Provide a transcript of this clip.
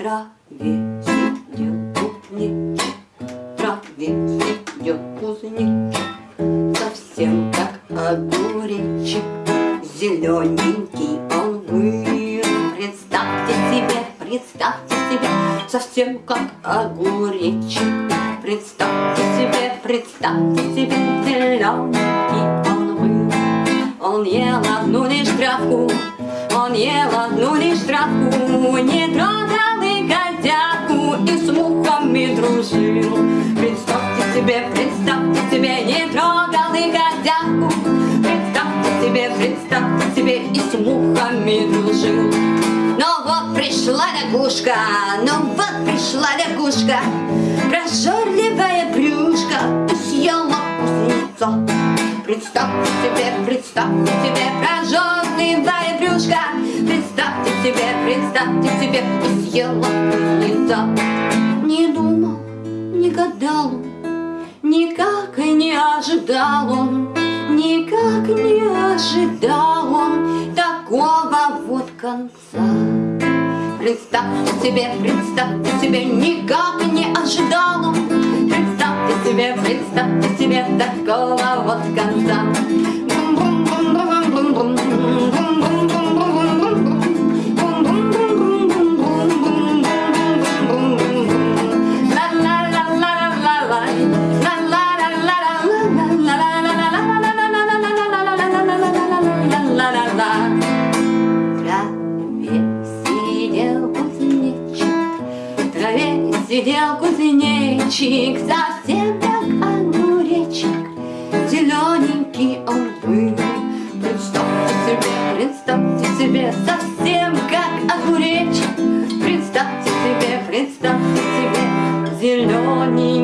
траве сидел кузнечик, в траве сидел кузнечик, совсем как огуречек, зелененький он был. Представьте себе, представьте себе, совсем как огуречек. Представьте себе, представьте себе, зелененький он был. Он ел одну лишь травку, он ел одну лишь травку, не котятку и с мухами дружил. Представьте себе, представьте себе, не трогал и котятку. Представьте себе, представьте себе, и с мухами дружил. Но вот пришла лягушка, ну вот пришла лягушка, прожорливая брюшка и съела кузнеца. Представьте себе, представьте себе, прожорливая брюшка, представьте себе, представьте себе, и съела кузнеца. Не думал, не гадал он, никак не ожидал он, никак не ожидал он такого вот конца. Представьте себе, представьте себе, никак не ожидал он, представьте себе, представьте себе такого вот конца. Сидел кузнечик, совсем как огуречек, Зелененький он был. Представьте себе, представьте себе, совсем как огуречек, Представьте себе, представьте себе, зелененький